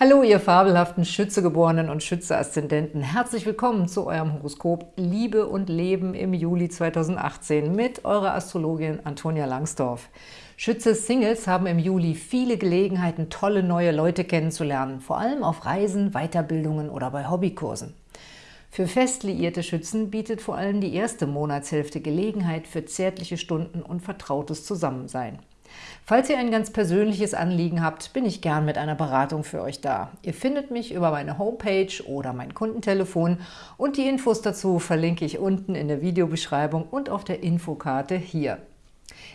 Hallo, ihr fabelhaften Schützegeborenen und Schütze-Aszendenten. Herzlich willkommen zu eurem Horoskop Liebe und Leben im Juli 2018 mit eurer Astrologin Antonia Langsdorf. Schütze-Singles haben im Juli viele Gelegenheiten, tolle neue Leute kennenzulernen, vor allem auf Reisen, Weiterbildungen oder bei Hobbykursen. Für fest liierte Schützen bietet vor allem die erste Monatshälfte Gelegenheit für zärtliche Stunden und vertrautes Zusammensein. Falls ihr ein ganz persönliches Anliegen habt, bin ich gern mit einer Beratung für euch da. Ihr findet mich über meine Homepage oder mein Kundentelefon und die Infos dazu verlinke ich unten in der Videobeschreibung und auf der Infokarte hier.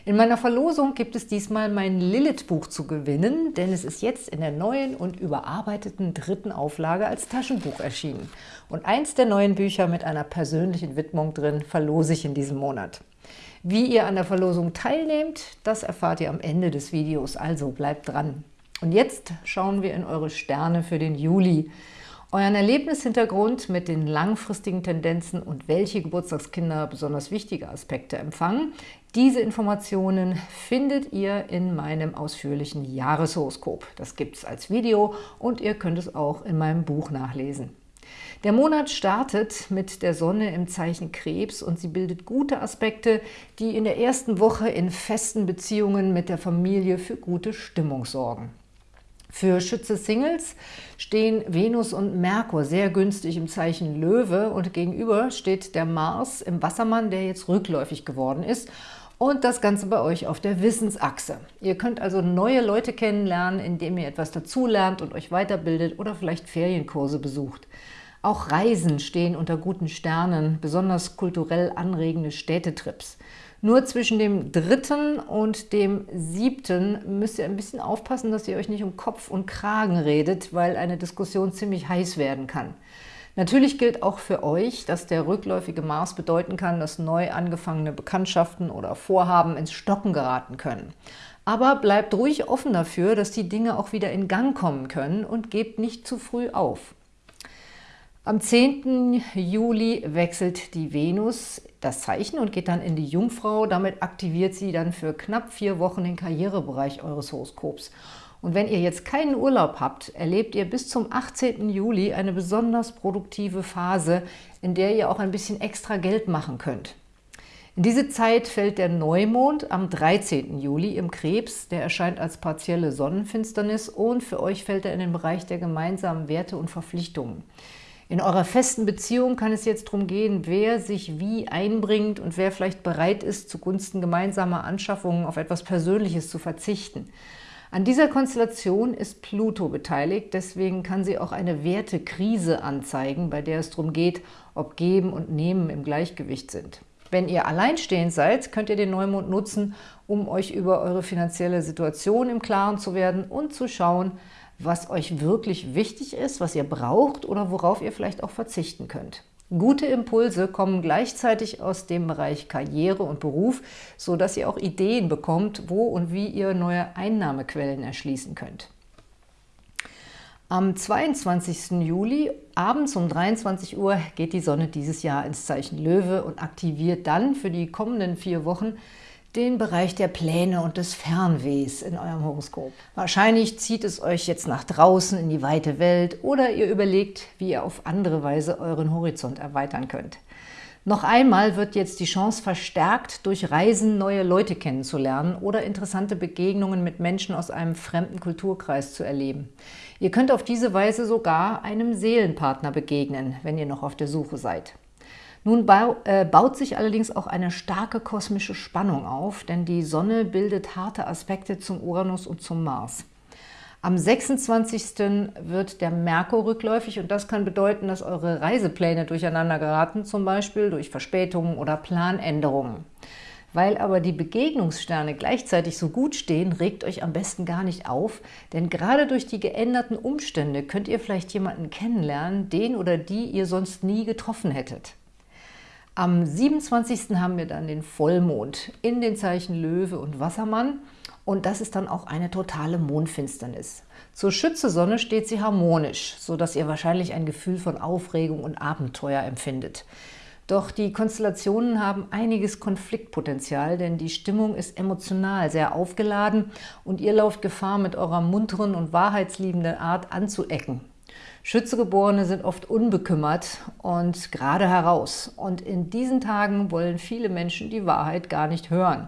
In meiner Verlosung gibt es diesmal mein Lilith-Buch zu gewinnen, denn es ist jetzt in der neuen und überarbeiteten dritten Auflage als Taschenbuch erschienen. Und eins der neuen Bücher mit einer persönlichen Widmung drin verlose ich in diesem Monat. Wie ihr an der Verlosung teilnehmt, das erfahrt ihr am Ende des Videos, also bleibt dran. Und jetzt schauen wir in eure Sterne für den Juli. Euren Erlebnishintergrund mit den langfristigen Tendenzen und welche Geburtstagskinder besonders wichtige Aspekte empfangen, diese Informationen findet ihr in meinem ausführlichen Jahreshoroskop. Das gibt es als Video und ihr könnt es auch in meinem Buch nachlesen. Der Monat startet mit der Sonne im Zeichen Krebs und sie bildet gute Aspekte, die in der ersten Woche in festen Beziehungen mit der Familie für gute Stimmung sorgen. Für Schütze-Singles stehen Venus und Merkur sehr günstig im Zeichen Löwe und gegenüber steht der Mars im Wassermann, der jetzt rückläufig geworden ist und das Ganze bei euch auf der Wissensachse. Ihr könnt also neue Leute kennenlernen, indem ihr etwas dazulernt und euch weiterbildet oder vielleicht Ferienkurse besucht. Auch Reisen stehen unter guten Sternen, besonders kulturell anregende Städtetrips. Nur zwischen dem dritten und dem siebten müsst ihr ein bisschen aufpassen, dass ihr euch nicht um Kopf und Kragen redet, weil eine Diskussion ziemlich heiß werden kann. Natürlich gilt auch für euch, dass der rückläufige Mars bedeuten kann, dass neu angefangene Bekanntschaften oder Vorhaben ins Stocken geraten können. Aber bleibt ruhig offen dafür, dass die Dinge auch wieder in Gang kommen können und gebt nicht zu früh auf. Am 10. Juli wechselt die Venus das Zeichen und geht dann in die Jungfrau. Damit aktiviert sie dann für knapp vier Wochen den Karrierebereich eures Horoskops. Und wenn ihr jetzt keinen Urlaub habt, erlebt ihr bis zum 18. Juli eine besonders produktive Phase, in der ihr auch ein bisschen extra Geld machen könnt. In diese Zeit fällt der Neumond am 13. Juli im Krebs. Der erscheint als partielle Sonnenfinsternis und für euch fällt er in den Bereich der gemeinsamen Werte und Verpflichtungen. In eurer festen Beziehung kann es jetzt darum gehen, wer sich wie einbringt und wer vielleicht bereit ist, zugunsten gemeinsamer Anschaffungen auf etwas Persönliches zu verzichten. An dieser Konstellation ist Pluto beteiligt, deswegen kann sie auch eine Wertekrise anzeigen, bei der es darum geht, ob Geben und Nehmen im Gleichgewicht sind. Wenn ihr alleinstehend seid, könnt ihr den Neumond nutzen, um euch über eure finanzielle Situation im Klaren zu werden und zu schauen, was euch wirklich wichtig ist, was ihr braucht oder worauf ihr vielleicht auch verzichten könnt. Gute Impulse kommen gleichzeitig aus dem Bereich Karriere und Beruf, so dass ihr auch Ideen bekommt, wo und wie ihr neue Einnahmequellen erschließen könnt. Am 22. Juli abends um 23 Uhr geht die Sonne dieses Jahr ins Zeichen Löwe und aktiviert dann für die kommenden vier Wochen den Bereich der Pläne und des Fernwehs in eurem Horoskop. Wahrscheinlich zieht es euch jetzt nach draußen in die weite Welt oder ihr überlegt, wie ihr auf andere Weise euren Horizont erweitern könnt. Noch einmal wird jetzt die Chance verstärkt, durch Reisen neue Leute kennenzulernen oder interessante Begegnungen mit Menschen aus einem fremden Kulturkreis zu erleben. Ihr könnt auf diese Weise sogar einem Seelenpartner begegnen, wenn ihr noch auf der Suche seid. Nun äh, baut sich allerdings auch eine starke kosmische Spannung auf, denn die Sonne bildet harte Aspekte zum Uranus und zum Mars. Am 26. wird der Merkur rückläufig und das kann bedeuten, dass eure Reisepläne durcheinander geraten, zum Beispiel durch Verspätungen oder Planänderungen. Weil aber die Begegnungssterne gleichzeitig so gut stehen, regt euch am besten gar nicht auf, denn gerade durch die geänderten Umstände könnt ihr vielleicht jemanden kennenlernen, den oder die ihr sonst nie getroffen hättet. Am 27. haben wir dann den Vollmond in den Zeichen Löwe und Wassermann und das ist dann auch eine totale Mondfinsternis. Zur Schütze-Sonne steht sie harmonisch, sodass ihr wahrscheinlich ein Gefühl von Aufregung und Abenteuer empfindet. Doch die Konstellationen haben einiges Konfliktpotenzial, denn die Stimmung ist emotional sehr aufgeladen und ihr lauft Gefahr, mit eurer munteren und wahrheitsliebenden Art anzuecken. Schützegeborene sind oft unbekümmert und gerade heraus. Und in diesen Tagen wollen viele Menschen die Wahrheit gar nicht hören.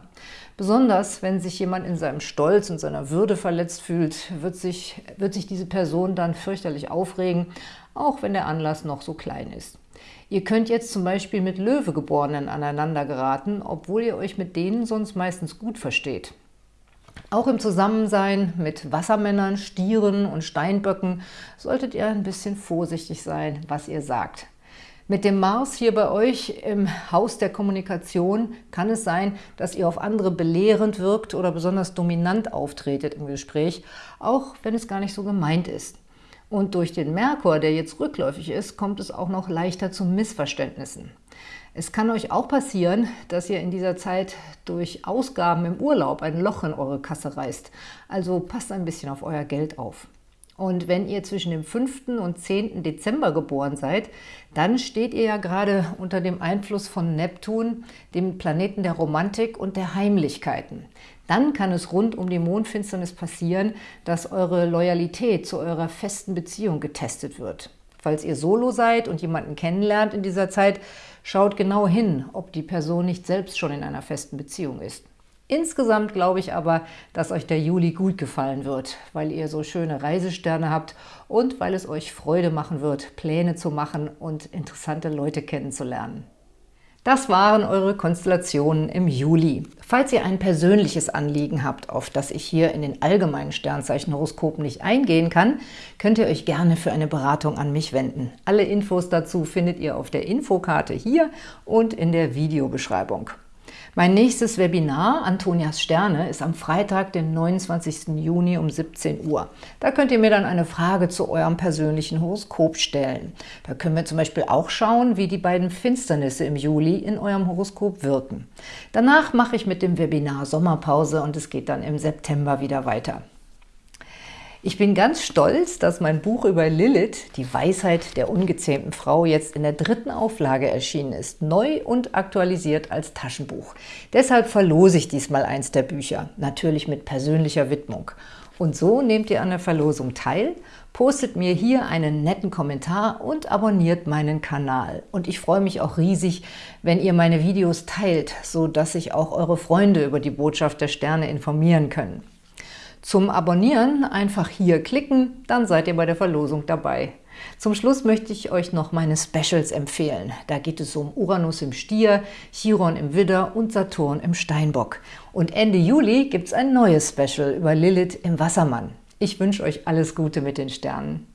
Besonders, wenn sich jemand in seinem Stolz und seiner Würde verletzt fühlt, wird sich, wird sich diese Person dann fürchterlich aufregen, auch wenn der Anlass noch so klein ist. Ihr könnt jetzt zum Beispiel mit Löwegeborenen aneinander geraten, obwohl ihr euch mit denen sonst meistens gut versteht. Auch im Zusammensein mit Wassermännern, Stieren und Steinböcken solltet ihr ein bisschen vorsichtig sein, was ihr sagt. Mit dem Mars hier bei euch im Haus der Kommunikation kann es sein, dass ihr auf andere belehrend wirkt oder besonders dominant auftretet im Gespräch, auch wenn es gar nicht so gemeint ist. Und durch den Merkur, der jetzt rückläufig ist, kommt es auch noch leichter zu Missverständnissen. Es kann euch auch passieren, dass ihr in dieser Zeit durch Ausgaben im Urlaub ein Loch in eure Kasse reißt. Also passt ein bisschen auf euer Geld auf. Und wenn ihr zwischen dem 5. und 10. Dezember geboren seid, dann steht ihr ja gerade unter dem Einfluss von Neptun, dem Planeten der Romantik und der Heimlichkeiten. Dann kann es rund um die Mondfinsternis passieren, dass eure Loyalität zu eurer festen Beziehung getestet wird. Falls ihr solo seid und jemanden kennenlernt in dieser Zeit, schaut genau hin, ob die Person nicht selbst schon in einer festen Beziehung ist. Insgesamt glaube ich aber, dass euch der Juli gut gefallen wird, weil ihr so schöne Reisesterne habt und weil es euch Freude machen wird, Pläne zu machen und interessante Leute kennenzulernen. Das waren eure Konstellationen im Juli. Falls ihr ein persönliches Anliegen habt, auf das ich hier in den allgemeinen Sternzeichenhoroskopen nicht eingehen kann, könnt ihr euch gerne für eine Beratung an mich wenden. Alle Infos dazu findet ihr auf der Infokarte hier und in der Videobeschreibung. Mein nächstes Webinar, Antonias Sterne, ist am Freitag, den 29. Juni um 17 Uhr. Da könnt ihr mir dann eine Frage zu eurem persönlichen Horoskop stellen. Da können wir zum Beispiel auch schauen, wie die beiden Finsternisse im Juli in eurem Horoskop wirken. Danach mache ich mit dem Webinar Sommerpause und es geht dann im September wieder weiter. Ich bin ganz stolz, dass mein Buch über Lilith, die Weisheit der ungezähmten Frau, jetzt in der dritten Auflage erschienen ist, neu und aktualisiert als Taschenbuch. Deshalb verlose ich diesmal eins der Bücher, natürlich mit persönlicher Widmung. Und so nehmt ihr an der Verlosung teil, postet mir hier einen netten Kommentar und abonniert meinen Kanal. Und ich freue mich auch riesig, wenn ihr meine Videos teilt, so dass sich auch eure Freunde über die Botschaft der Sterne informieren können. Zum Abonnieren einfach hier klicken, dann seid ihr bei der Verlosung dabei. Zum Schluss möchte ich euch noch meine Specials empfehlen. Da geht es um Uranus im Stier, Chiron im Widder und Saturn im Steinbock. Und Ende Juli gibt es ein neues Special über Lilith im Wassermann. Ich wünsche euch alles Gute mit den Sternen.